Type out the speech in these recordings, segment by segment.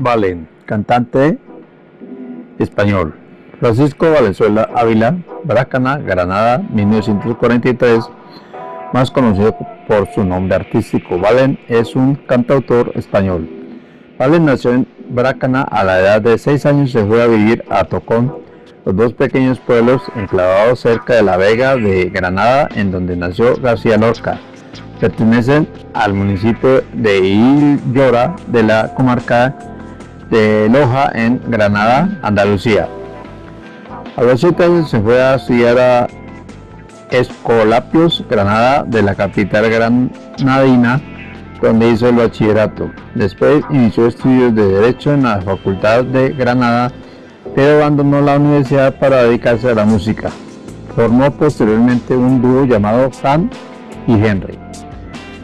Valen, cantante español. Francisco Valenzuela Ávila, Brácana, Granada, 1943, más conocido por su nombre artístico. Valen es un cantautor español. Valen nació en Brácana a la edad de 6 años se fue a vivir a Tocón, los dos pequeños pueblos enclavados cerca de la Vega de Granada, en donde nació García Lorca. Pertenecen al municipio de Illora de la comarca de Loja en Granada, Andalucía. A los 7 años se fue a estudiar a Escolapios, Granada, de la capital granadina, donde hizo el bachillerato. Después inició estudios de Derecho en la Facultad de Granada, pero abandonó la universidad para dedicarse a la música. Formó posteriormente un dúo llamado Sam y Henry.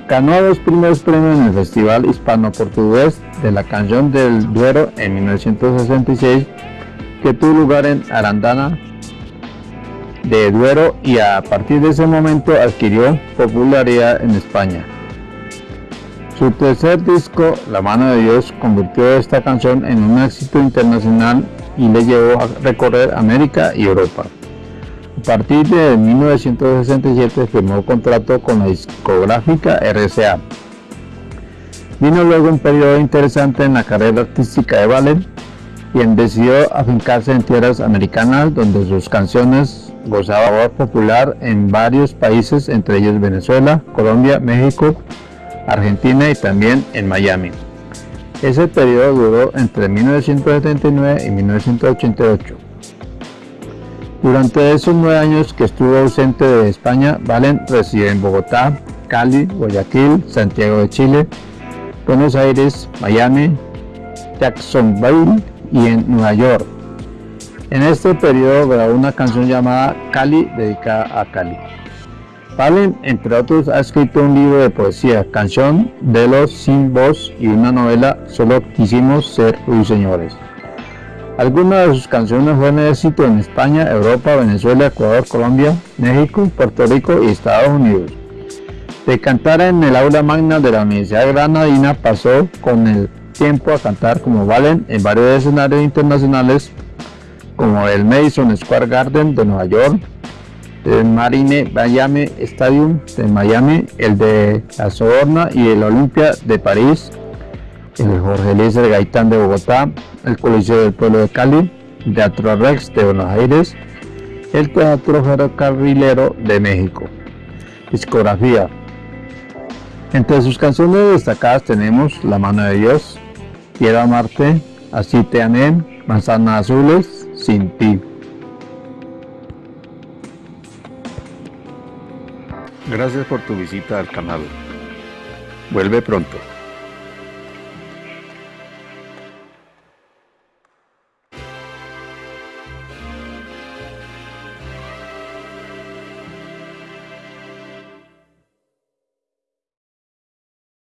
Ganó los primeros premios en el Festival Hispano-Portugués de la Canción del Duero en 1966, que tuvo lugar en Arandana de Duero y a partir de ese momento adquirió popularidad en España. Su tercer disco, La mano de Dios, convirtió esta canción en un éxito internacional y le llevó a recorrer América y Europa. A partir de 1967 firmó contrato con la discográfica RCA. Vino luego un periodo interesante en la carrera artística de Valen, quien decidió afincarse en tierras americanas donde sus canciones gozaban popular en varios países, entre ellos Venezuela, Colombia, México, Argentina y también en Miami. Ese periodo duró entre 1979 y 1988. Durante esos nueve años que estuvo ausente de España, Valen residió en Bogotá, Cali, Guayaquil, Santiago de Chile, Buenos Aires, Miami, Jacksonville y en Nueva York. En este periodo grabó una canción llamada Cali dedicada a Cali. Valen, entre otros, ha escrito un libro de poesía, Canción de los Sin Voz y una novela, Solo quisimos ser ruiseñores. Algunas de sus canciones fueron éxito en España, Europa, Venezuela, Ecuador, Colombia, México, Puerto Rico y Estados Unidos. De cantar en el aula magna de la Universidad Granadina pasó con el tiempo a cantar como Valen en varios escenarios internacionales como el Madison Square Garden de Nueva York, el Marine Miami Stadium de Miami, el de la Soborna y el Olympia de París, el Jorge Eliezer Gaitán de Bogotá, el Coliseo del Pueblo de Cali, Teatro Rex de Buenos Aires, el Teatro Ferrocarrilero de México. Discografía. Entre sus canciones destacadas tenemos La mano de Dios, Quiero amarte, Así te amé, Manzanas azules, Sin ti. Gracias por tu visita al canal. Vuelve pronto.